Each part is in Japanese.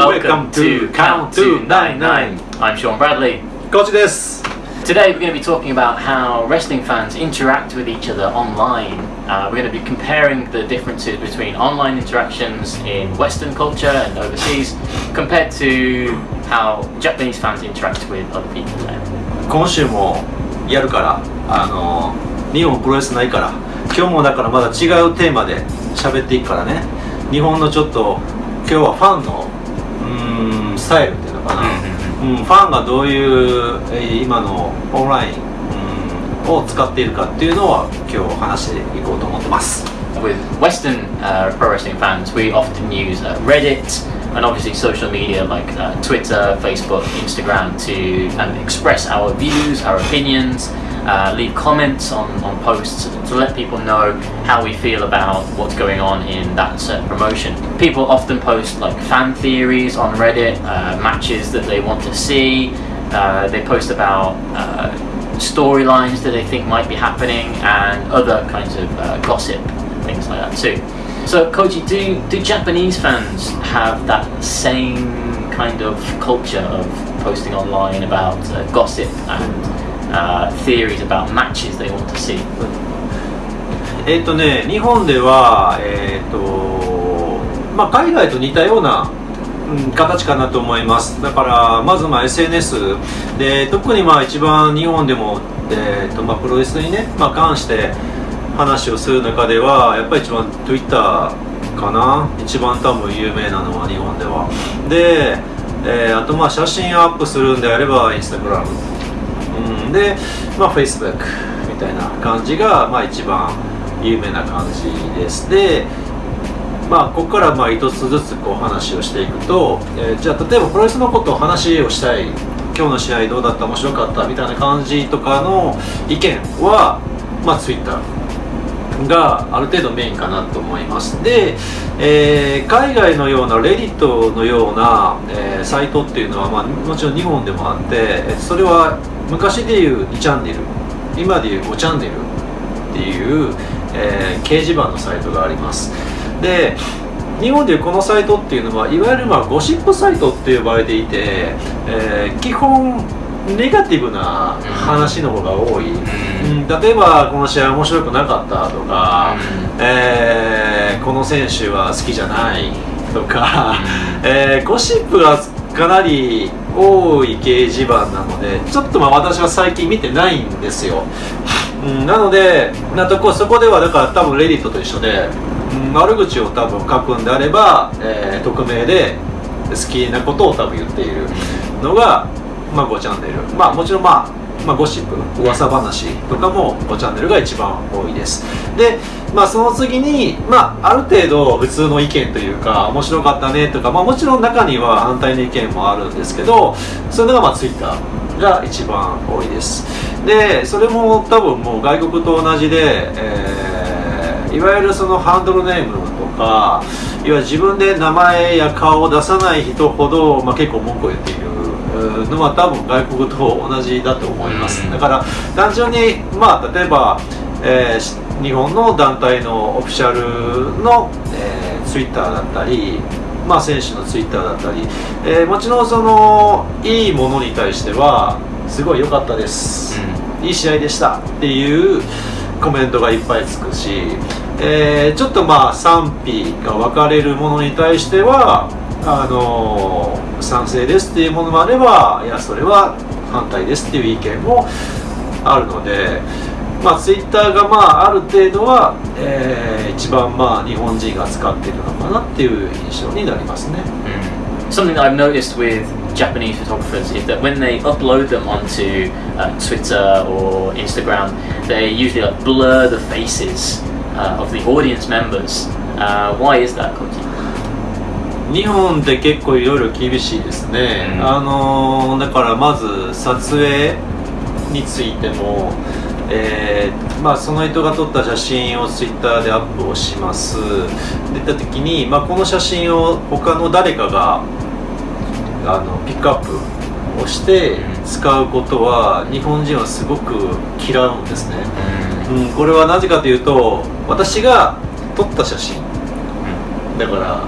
Welcome to Count to 99. I'm Sean Bradley. コーチです Today we're going to be talking about how wrestling fans interact with each other online. Uh, we're going to be comparing the differences between online interactions in Western culture and overseas compared to how Japanese fans interact with other people there. 今週もやるからあの日本プロレスないから今日もだからまだ違うテーマで喋っていくからね日本のちょっと今日はファンのうーんスタイルっていうのかな、うん、ファンがどういうえー今のオンラインうんを使っているかっていうのは今日話していこうと思ってます With Western uh, pro wrestling fans, we often use uh, Reddit and obviously social media like uh, Twitter, Facebook, Instagram to kind of express our views, our opinions, uh, leave comments on, on posts to let people know how we feel about what's going on in that certain promotion. People often post like fan theories on Reddit, uh, matches that they want to see. Uh, they post about uh, storylines that they think might be happening and other kinds of uh, gossip and things like that too. So, Koji, do do Japanese fans have that same kind of culture of posting online about uh, gossip and uh, theories about matches they want to see? えっ、とね日本ではえっ、とまあ海外と似たようなうん形かなと思います。だからまずまあ SNS で特にまあ一番日本でも、えーとまあ、プロレスにね、まあ、関して話をする中ではやっぱり一番 Twitter かな？一番多分有名なのは日本では。で、えーあとまあ写真アップするんであれば Instagram、うん、で、まあ、Facebook みたいな感じが、まあ、一番有名な感じです。でまあ、ここからまあ一つずつこう話をしていくと、えーじゃあ例えばプロレスのことを話をしたい。今日の試合どうだった？面白かった？みたいな感じとかの意見は、まあ、Twitter がある程度メインかなと思います。で、えー海外のようなレディットのような、えーサイトっていうのは、まあ、もちろん日本でもあってえそれは昔でいう2チャンネル今でいう5チャンネルっていう、えー掲示板のサイトがあります。で日本でいうこのサイトっていうのはいわゆるまあゴシップサイトって呼ばれていて、えー基本ネガティブな話の方が多い、うん。例えばこの試合面白くなかったとか、えーこの選手は好きじゃないとか、えーゴシップがかなり多い掲示板なのでちょっとまあ私は最近見てないんですよ、うん、なのでなとこそこではだから多分レディットと一緒で、うん、悪口を多分書くんであれば、えー匿名で好きなことを多分言っているのが、まあ、5チャンネル。まあもちろんまあまあ、ゴシップ噂話とかもチャンネルが一番多いです。で、まあ、その次に、まあ、ある程度普通の意見というか面白かったねとか、まあ、もちろん中には反対の意見もあるんですけどそういうのがまあ Twitter が一番多いです。でそれも多分もう外国と同じで、えーいわゆるそのハンドルネームとかいわゆる自分で名前や顔を出さない人ほど、まあ、結構文句を言っているのは多分外国と同じだと思います、うんだから単純にまあ例えば、えーし日本の団体のオフィシャルの、えー、ツイッターだったりまあ選手のツイッターだったり、えーもちろんそのいいものに対してはすごい良かったです、いい試合でしたっていうコメントがいっぱいつくし、えーちょっとまあ賛否が分かれるものに対してはあの賛成ですっていうものもあればいやそれは反対ですっていう意見もあるので、まあ、ツイッターがまあある程度は、えー一番まあ日本人が使っているのかなっていう印象になりますね。Something that I've noticed with Japanese photographers is that when they upload them onto uh, Twitter or Instagram, they usually like, blur the faces uh, of the audience members. Uh, why is that, Koji? 日本って結構いろいろ厳しいですね、うん。あのーだからまず撮影についても、えーまあ、その人が撮った写真をツイッターでアップをします。出た時に、まあ、この写真を他の誰かがあのピックアップをして使うことは日本人はすごく嫌うんですね、うん、これはなぜかというと私が撮った写真。だから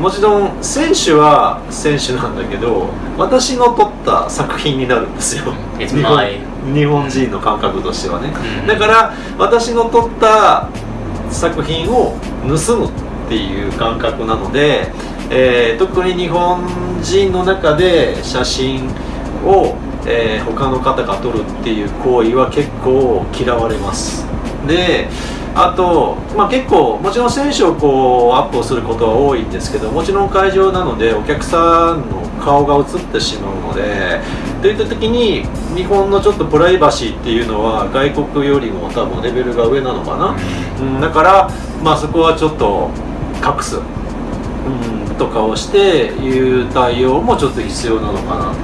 もちろん選手は選手なんだけど私の撮った作品になるんですよ。日本日本人の感覚としてはね、うん。だから私の撮った作品を盗むっていう感覚なので、えー特に日本人の中で写真を、えー他の方が撮るっていう行為は結構嫌われます。であと、まあ、結構もちろん選手をこうアップをすることは多いんですけどもちろん会場なのでお客さんの顔が映ってしまうのでといった時に日本のちょっとプライバシーっていうのは外国よりも多分レベルが上なのかな、うん、だから、まあ、そこはちょっと隠す、うん、とかをしていう対応もちょっと必要なのかな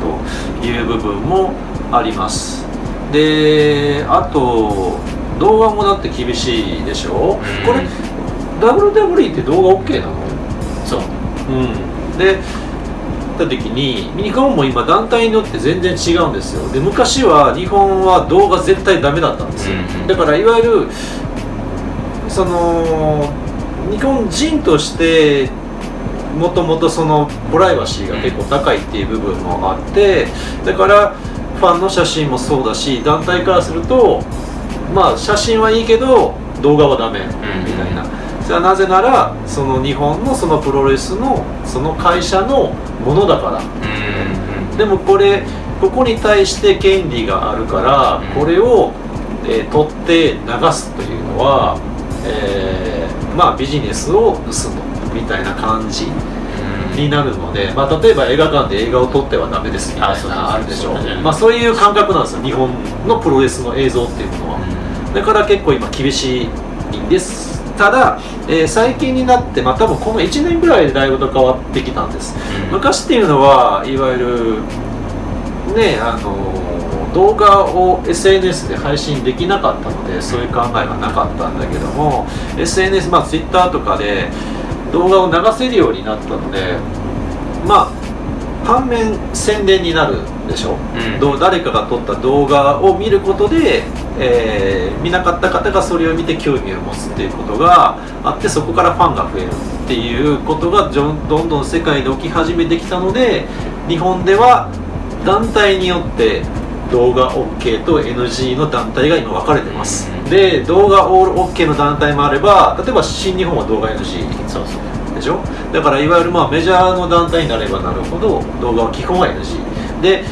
という部分もあります。であと動画もだって厳しいでしょ、うん。これ WWE って動画 OK なの？So う。ん、でた時に日本も今団体によって全然違うんですよ。で昔は日本は動画絶対ダメだったんですよ、うんうん。だからいわゆるその日本人としてもともとそのプライバシーが結構高いっていう部分もあってだからファンの写真もそうだし団体からするとまあ写真はいいけど動画はダメみたいな、それはなぜならその日本のそのプロレスのその会社のものだから。mm, でもこれここに対して権利があるからうん。これを、えー取って流すというのは、えーまあビジネスを盗むみたいな感じ mm, になるので、まあ、例えば映画館で映画を撮ってはダメですみたいなあるでしょ。そうまあ、そういう感覚なんですよ。日本のプロレスの映像っていうものは。Mm. だから結構今厳しいんですただ、えー最近になって、まあ、多分この1年ぐらいでだいぶと変わってきたんです昔っていうのはいわゆるねあの動画を SNS で配信できなかったのでそういう考えがなかったんだけども SNS まあ Twitter とかで動画を流せるようになったのでまあ反面宣伝になるでしょ、う。ん。どう誰かが撮った動画を見ることで、えー見なかった方がそれを見て興味を持つっていうことがあってそこからファンが増えるっていうことがどんどん世界で起き始めてきたので日本では団体によって動画 OK と NG の団体が今分かれてます。うん。で動画オール OK の団体もあれば例えば新日本は動画 NG そうそうでしょ？だからいわゆるまあメジャーの団体になればなるほど動画は基本は NG で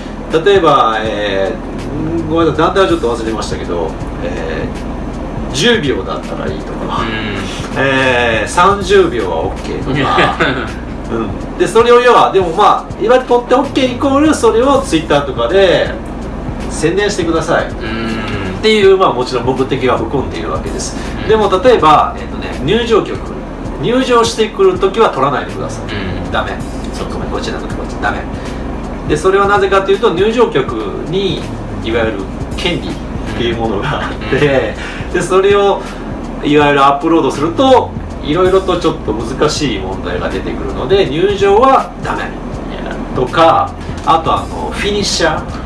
例えば、えーんごめんなさい団体はちょっと忘れましたけど、えー10秒だったらいいとか、えー30秒は OK とか、うん、でそれを要はでもまあいわゆる取って OK イコールそれを Twitter とかで宣伝してください。Mm. っていう、まあ、もちろん目的が含んでいるわけです。でも例えば、えっとね、入場曲入場してくるときは取らないでください、Mm. ダメ。そうごめんこっちなくてこっちダメ。でそれはなぜかというと入場曲にいわゆる権利っていうものがあってでそれをいわゆるアップロードするといろいろとちょっと難しい問題が出てくるので入場はダメ.とかあとあのフィニッシャー。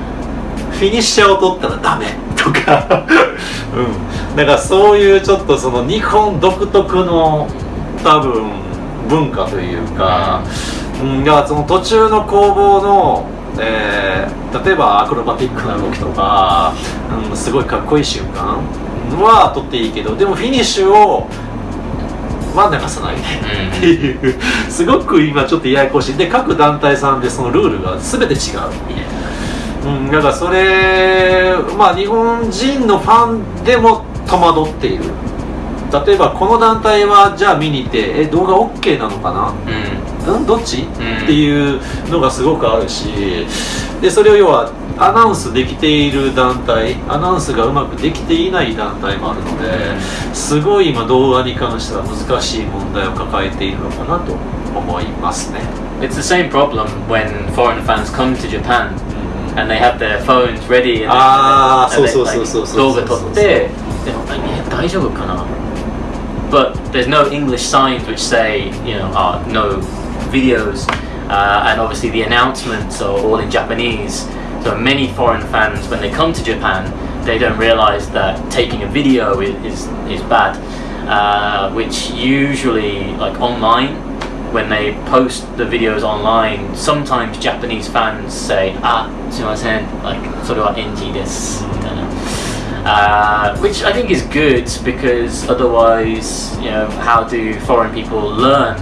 フィニッシャーを取ったらダメ。とか。うん。だからそういうちょっとその日本独特の多分文化というか、うん、だからその途中の攻防の、えー例えばアクロバティックな動きとか、うん、すごいかっこいい瞬間は取っていいけどでもフィニッシュをは流さない。っていうすごく今ちょっとややこしい。で各団体さんでそのルールが全て違う、うん、だからそれまあ日本人のファンでも戸惑っている。例えばこの団体はじゃあ見に行ってえ動画 OK なのかな？Mm. ん。どっち、ん。っていうのがすごくあるしでそれを要はアナウンスできている団体アナウンスがうまくできていない団体もあるのですごい今動画に関しては難しい問題を抱えているのかなと思いますね。It's the same problem when foreign fans come to Japan and they have their phones ready and, あー and they- そうそうそうそうそう動画撮ってでも大丈夫かな？but there's no English signs which say, you know, oh, no videos. Uh, and obviously the announcements are all in Japanese. So many foreign fans, when they come to Japan, they don't realize that taking a video is, is, is bad. Uh, which usually, like online, when they post the videos online, sometimes Japanese fans say, ah, sumimasen, like, sort of NT this. Uh, which I think is good because otherwise, you know, how do foreign people learn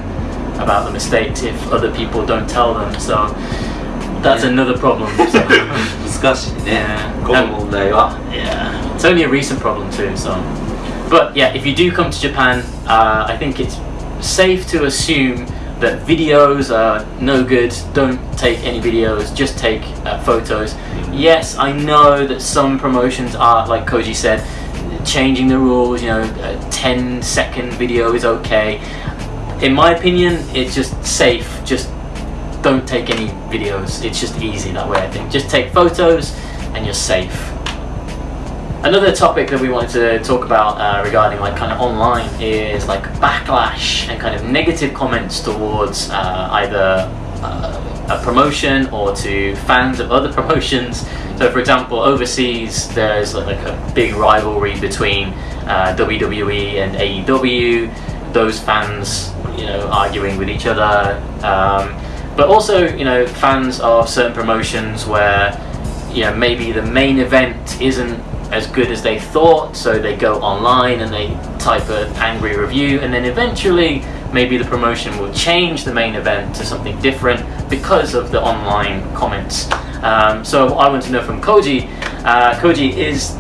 about the mistakes if other people don't tell them? So that's yeah. another problem. Discussion. yeah. Um, yeah, it's only a recent problem too. So, but yeah, if you do come to Japan, uh, I think it's safe to assume that videos are no good. Don't take any videos. Just take uh, photos. Yes, I know that some promotions are, like Koji said, changing the rules. You know, a 10 second video is okay. In my opinion, it's just safe. Just don't take any videos. It's just easy that way. I think. Just take photos, and you're safe. Another topic that we wanted to talk about uh, regarding like kind of online is like backlash and kind of negative comments towards uh, either uh, a promotion or to fans of other promotions. So, for example, overseas there's like a big rivalry between uh, WWE and AEW. Those fans, you know, arguing with each other. Um, but also, you know, fans of certain promotions where you know maybe the main event isn't as good as they thought so they go online and they type an angry review and then eventually maybe the promotion will change the main event to something different because of the online comments um, so i want to know from koji uh, koji is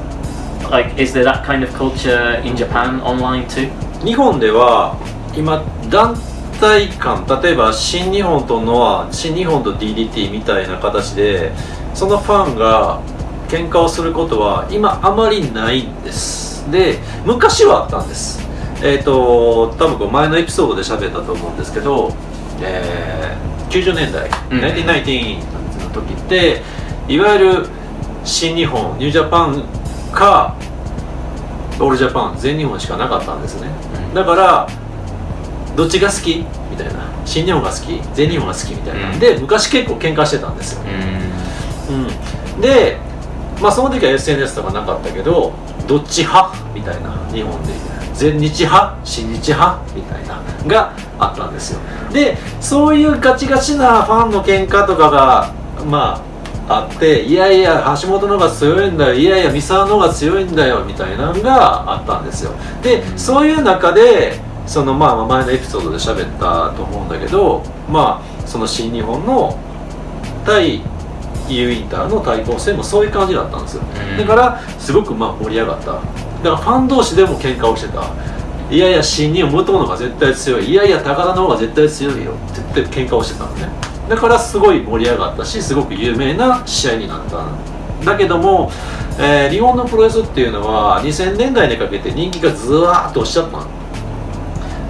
like is there that kind of culture in japan online too 日本では今団体間例えば新日本とノア新日本と DDT みたいな形でそのファンが 喧嘩をすることは今あまりないんです。で昔はあったんです。えっ、と多分こう前のエピソードで喋ったと思うんですけど、えー90年代、うん。1990の時っていわゆる新日本ニュージャパンかオールジャパン全日本しかなかったんですね。だからどっちが好き？みたいな。新日本が好き？全日本が好き？みたいな、うん。で昔結構喧嘩してたんですよ、mm. うん、でまあその時は SNS とかなかったけどどっち派みたいな日本で全日派新日派みたいながあったんですよ。でそういうガチガチなファンの喧嘩とかがまああっていやいや橋本の方が強いんだよいやいや三沢の方が強いんだよみたいなのがあったんですよ。でそういう中でそのまあ前のエピソードで喋ったと思うんだけどまあその新日本の対 U インターの対抗戦もそういう感じだったんですよ、だからすごくまあ盛り上がっただからファン同士でも喧嘩をしてたいやいや新日本武藤の方が絶対強いいやいや高田の方が絶対強いよって言って喧嘩をしてたのねだからすごい盛り上がったしすごく有名な試合になっただけども、えー日本のプロレスっていうのは2000年代にかけて人気がずわーっと落ちちゃったの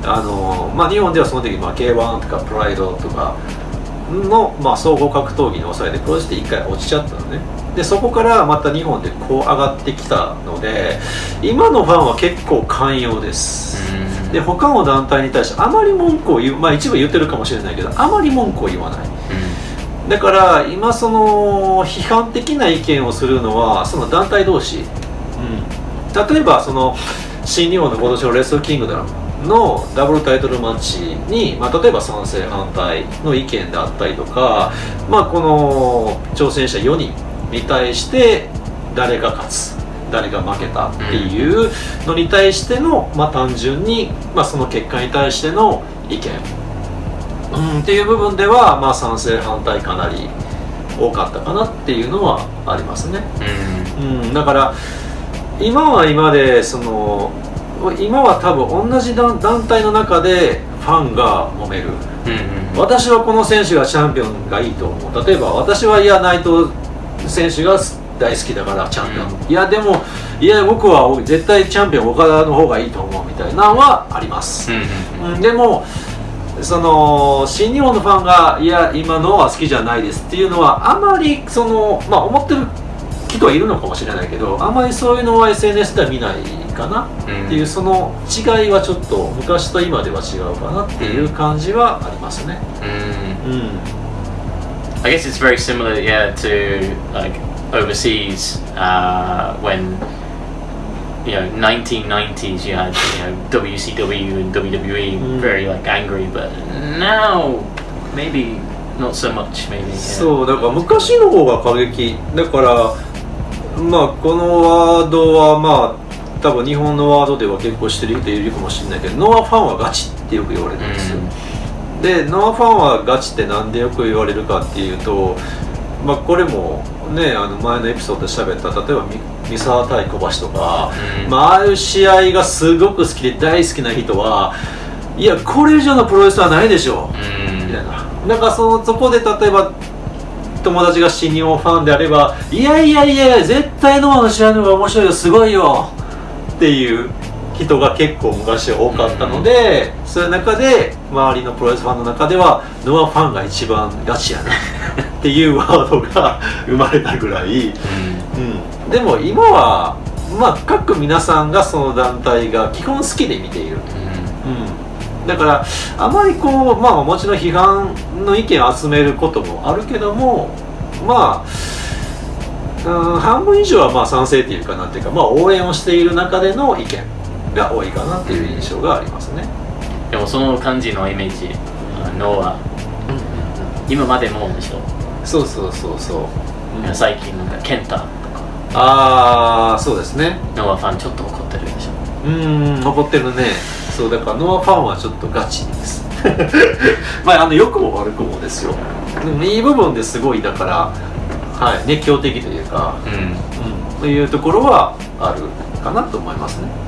あのまあ、日本ではその時、まあ、K1 とかプライドとかの、まあ、総合格闘技に抑えてプロレスで一回落ちちゃったのね。でそこからまた日本でこう上がってきたので今のファンは結構寛容です、Mm. で他の団体に対してあまり文句を言うまあ一部言ってるかもしれないけどあまり文句を言わない。Mm. だから今その批判的な意見をするのはその団体同士、うん、例えばその新日本の今年のレッスルキングダムのダブルタイトルマッチに、まあ、例えば賛成反対の意見であったりとか、まあ、この挑戦者4人に対して誰が勝つ誰が負けたっていうのに対しての、まあ、単純に、まあ、その結果に対しての意見うん、っていう部分では、まあ、賛成反対かなり多かったかなっていうのはありますね、Mm. うん、だから今は今でその今は多分同じ団団体の中でファンが揉める。Mm. 私はこの選手がチャンピオンがいいと思う。例えば私はいや内藤選手が大好きだからチャンピオン、いやでもいや僕は絶対チャンピオン岡田の方がいいと思うみたいなのはあります、Mm. うん、でもその新日本のファンがいや今のは好きじゃないですっていうのはあまりそのまあ思ってる人はいるのかもしれないけどあまりそういうのは SNS では見ないかなっていうその違いはちょっと昔と今では違うかなっていう感じはありますね Mm. うん I guess it's very similar, yeah, to like overseas uh, when you know 1990s you had you know WCW and WWE Mm. very like angry but now maybe not so much maybe yeah. そうだから昔の方が過激だからまあこのワードはまあ多分日本のワードでは結構してる人いるかもしれないけどノアファンはガチってよく言われるんですよ、でノアファンはガチってなんでよく言われるかっていうとまあこれもねあの前のエピソードで喋った例えばみ三沢対小橋とか、うん。まあああいう試合がすごく好きで大好きな人はいやこれ以上のプロレスはないでしょ。う、うん。みたいな。なんかそのそこで例えば友達が新日本ファンであればいやいやいや絶対ノアの試合の方が面白いよすごいよっていう人が結構昔は多かったので、そういう中で周りのプロレスファンの中ではノアファンが一番ガチやなっていうワードが生まれたぐらい、うん、でも今はまあ各皆さんがその団体が基本好きで見ているうん、だからあまりこうまあもちろん批判の意見を集めることもあるけどもまあうん半分以上はまあ賛成っていうかなっていうか、まあ、応援をしている中での意見が多いかなっていう印象がありますね。でもその感じのイメージあのは今までもでしょ、そうそうそうそう、うん。最近なんかケンタああそうですね。ノアファンちょっと怒ってるでしょ？うーん残ってるねそうだからノアファンはちょっとガチですまああの良くも悪くもですよでもいい部分ですごいだからはい熱狂的というか、うんうん、というところはあるかなと思いますね.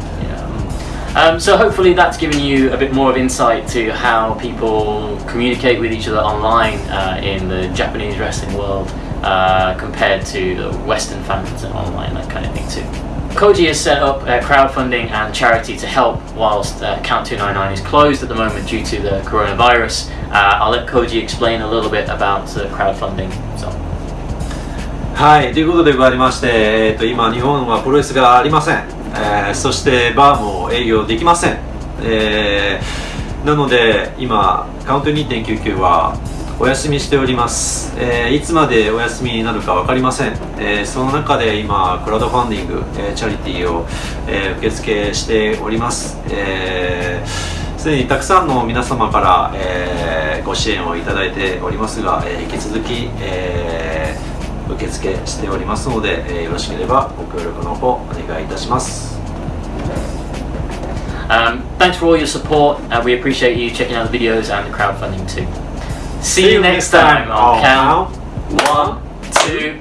Um, so hopefully that's given you a bit more of insight to how people communicate with each other online uh, in the Japanese wrestling world uh, compared to the Western fans and online, that kind of thing too. Koji has set up uh, crowdfunding and charity to help whilst uh, Count 299 is closed at the moment due to the coronavirus. Uh, I'll let Koji explain a little bit about the crowdfunding. So. はい、ということでございまして、えー、と今、日本はプロレスがありません、えーそしてバーも営業できません、えーなので今、カウント2.99は お休みしております、えーいつまでお休みになるか分かりません、えーその中で今、クラウドファンディング、えーチャリティーを、えー受付しております。えーすでにたくさんの皆様から、えーご支援をいただいておりますが、えー引き続き、えー受付しておりますので、えーよろしければご協力の方お願いいたします。Um, thanks for all your support. Uh, we appreciate you checking out the videos and the crowdfunding too. See, you next time on Count One, Two,